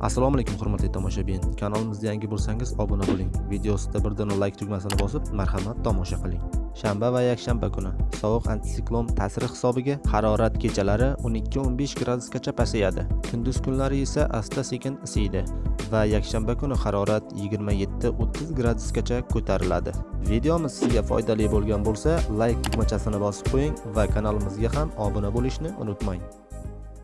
assalomu alaykum hurmatli tomoshabin. Kanalimizga yangi bo'lsangiz obuna bo'ling. Videosida birdan like tugmasini bosib marhamat tomosha qiling. Shanba va yakshanba kuni sovuq antitsiklon ta'siri hisobiga harorat kechalari 12-15 gradusgacha pasayadi. Kunduz kunlari esa asta sekin isiydi va yakshanba kuni harorat 27-30 gradusgacha ko'tariladi. Videomiz sizga foydali bo'lgan bo'lsa like tugmachasini bosib qo'ying va kanalimizga ham obuna bo'lishni unutmang.